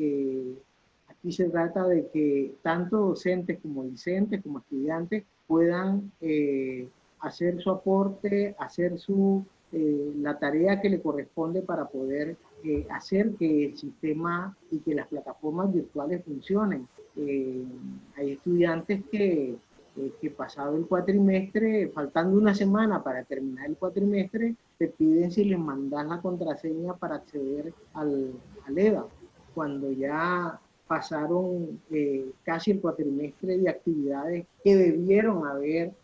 y se trata de que tanto docentes como discentes, como estudiantes, puedan eh, hacer su aporte, hacer su, eh, la tarea que le corresponde para poder eh, hacer que el sistema y que las plataformas virtuales funcionen. hay estudiantes que, que pasado el cuatrimestre, faltando una semana para terminar el cuatrimestre, te piden si les mandas la contraseña para acceder al, al EVA. Cuando ya pasaron eh, casi el cuatrimestre de actividades que debieron haber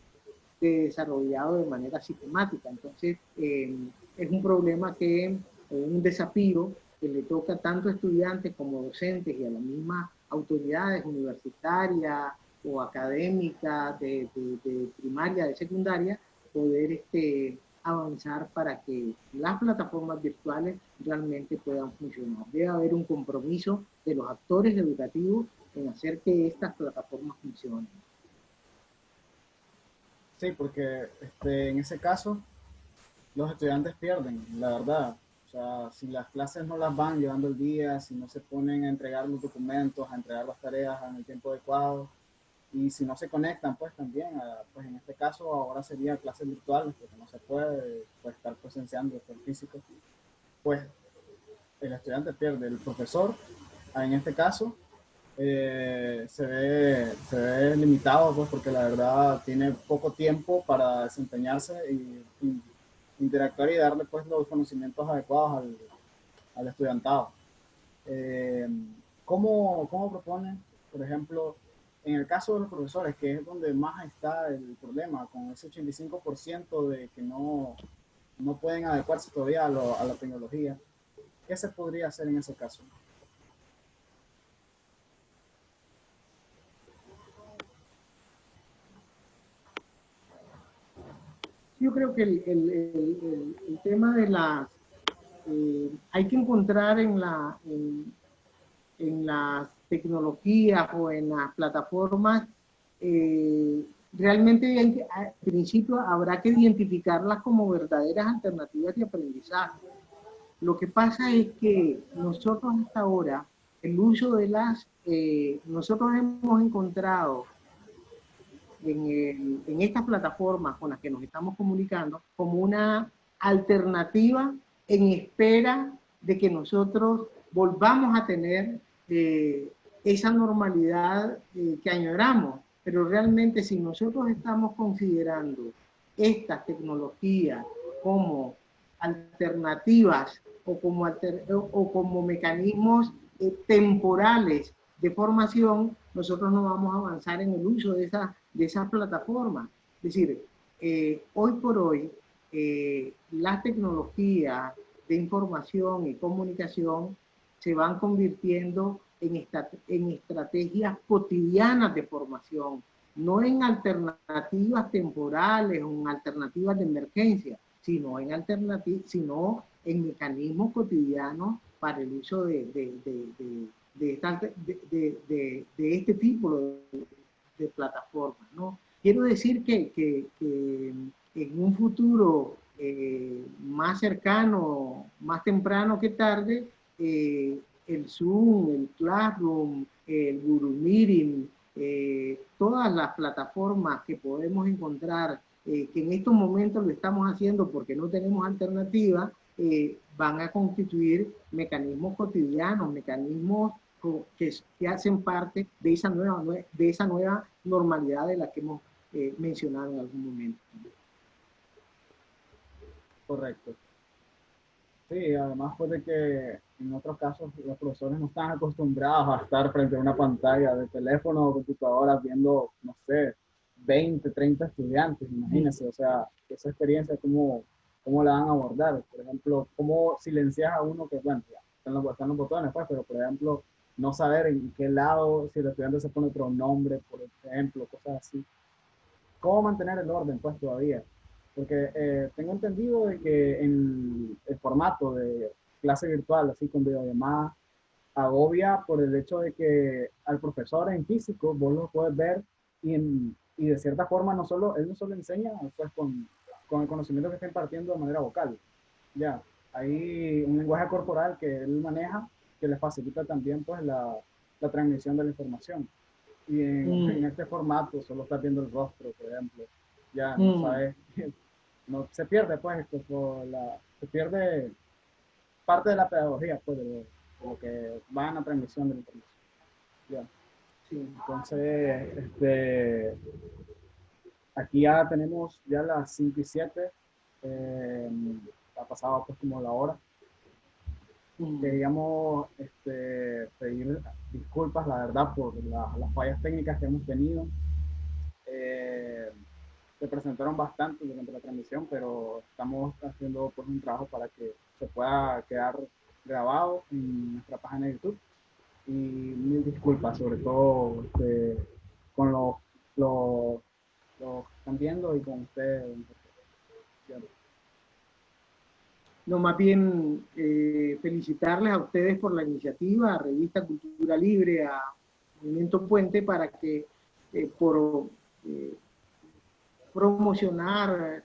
desarrollado de manera sistemática. Entonces, eh, es un problema que, un desafío que le toca tanto a estudiantes como docentes y a las mismas autoridades universitarias o académicas de, de primaria, de secundaria, poder este, avanzar para que las plataformas virtuales realmente puedan funcionar. Debe haber un compromiso de los actores educativos en hacer que estas plataformas funcionen. Sí, porque este, en ese caso los estudiantes pierden, la verdad. O sea, si las clases no las van llevando el día, si no se ponen a entregar los documentos, a entregar las tareas en el tiempo adecuado, y si no se conectan, pues también, pues en este caso ahora sería clases virtuales, porque no se puede pues, estar presenciando el físico, pues el estudiante pierde, el profesor, en este caso, eh, se, ve, se ve limitado, pues porque la verdad tiene poco tiempo para desempeñarse y, interactuar y darle pues los conocimientos adecuados al, al estudiantado. Eh, ¿cómo, ¿Cómo propone, por ejemplo, en el caso de los profesores, que es donde más está el problema, con ese 85% de que no, no pueden adecuarse todavía a, la tecnología, ¿qué se podría hacer en ese caso? Yo creo que el, el, el, tema de las... Eh, hay que encontrar en, la, en, en las tecnologías o en las plataformas, eh, realmente en principio habrá que identificarlas como verdaderas alternativas de aprendizaje. Lo que pasa es que nosotros hasta ahora, el uso de las, eh, nosotros hemos encontrado en, estas plataformas con las que nos estamos comunicando como una alternativa en espera de que nosotros volvamos a tener eh, esa normalidad eh, que añoramos. Pero realmente si nosotros estamos considerando estas tecnologías como alternativas o como, o como mecanismos eh, temporales de formación, nosotros no vamos a avanzar en el uso de esa, de esas plataformas. Es decir, eh, hoy por hoy, las tecnologías de información y comunicación se van convirtiendo en, estrategias cotidianas de formación, no en alternativas temporales o en alternativas de emergencia, sino en, sino en mecanismos cotidianos para el uso de, este tipo de, plataformas. ¿no? Quiero decir que, en un futuro eh, más cercano, más temprano que tarde, eh, el Zoom, el Classroom, el Guru Meeting, eh, todas las plataformas que podemos encontrar, que en estos momentos lo estamos haciendo porque no tenemos alternativa, van a constituir mecanismos cotidianos, mecanismos que, que, hacen parte de esa, nueva, de esa nueva normalidad de la que hemos mencionado en algún momento. Correcto. Sí, además puede que en otros casos los profesores no están acostumbrados a estar frente a una pantalla de teléfono o computadora viendo, no sé, 20, 30 estudiantes, imagínense, o sea, esa experiencia, ¿cómo, cómo la van a abordar? Por ejemplo, ¿cómo silencias a uno que, bueno, están los, están los botones, pues, pero por ejemplo, no saber en qué lado, si el estudiante se pone otro nombre, por ejemplo, cosas así. ¿Cómo mantener el orden, pues, todavía? Porque eh, tengo entendido de que en el formato de clase virtual, así con videollamada, agobia por el hecho de que al profesor en físico vos lo puedes ver y, y de cierta forma no solo, él no solo enseña pues con, con el conocimiento que está impartiendo de manera vocal. Ya, hay un lenguaje corporal que él maneja que le facilita también pues la, la transmisión de la información. Y en, en este formato solo estás viendo el rostro, por ejemplo. Ya no sabes, [laughs] no, se pierde pues esto, por la, se pierde parte de la pedagogía, pues, de lo, que va en la transmisión de la información. Ya. Sí, entonces, este, aquí ya tenemos ya las 5 y 7, eh, ha pasado pues como la hora. Queríamos este, pedir disculpas, la verdad, por las fallas técnicas que hemos tenido. Eh, se presentaron bastante durante la transmisión, pero estamos haciendo pues, un trabajo para que se pueda quedar grabado en nuestra página de YouTube. Y mil disculpas, sobre todo este, con los, los, los que están viendo y con ustedes. No, más bien eh, felicitarles a ustedes por la iniciativa, a Revista Cultura Libre, a Movimiento Puente, para que eh, por eh, promocionar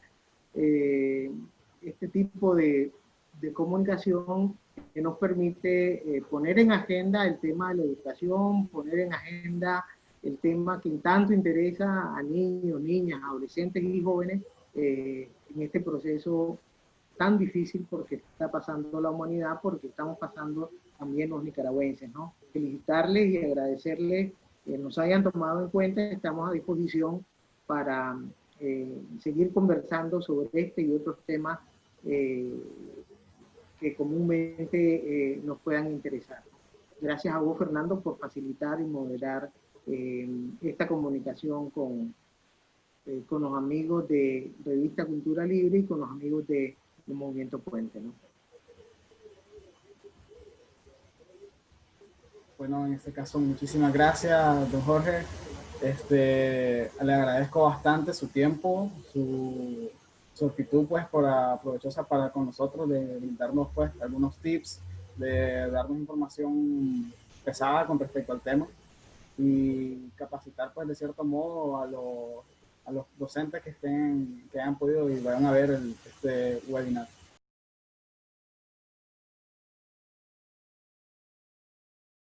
este tipo de, de, comunicación que nos permite poner en agenda el tema de la educación, poner en agenda el tema que tanto interesa a niños, niñas, adolescentes y jóvenes en este proceso tan difícil porque está pasando la humanidad, porque estamos pasando también los nicaragüenses, ¿no? Felicitarles y agradecerles que nos hayan tomado en cuenta, estamos a disposición para eh, seguir conversando sobre este y otros temas eh, que comúnmente eh, nos puedan interesar. Gracias a vos, Fernando, por facilitar y moderar esta comunicación con, con los amigos de Revista Cultura Libre y con los amigos de un movimiento puente, ¿no? Bueno, en este caso, muchísimas gracias, don Jorge. Este, le agradezco bastante su tiempo, su, su actitud, pues, por aprovechosa para con nosotros, de brindarnos, pues, algunos tips, de darnos información pesada con respecto al tema y capacitar, pues, de cierto modo a los a los docentes que estén, que hayan podido y vayan a ver el, este webinar.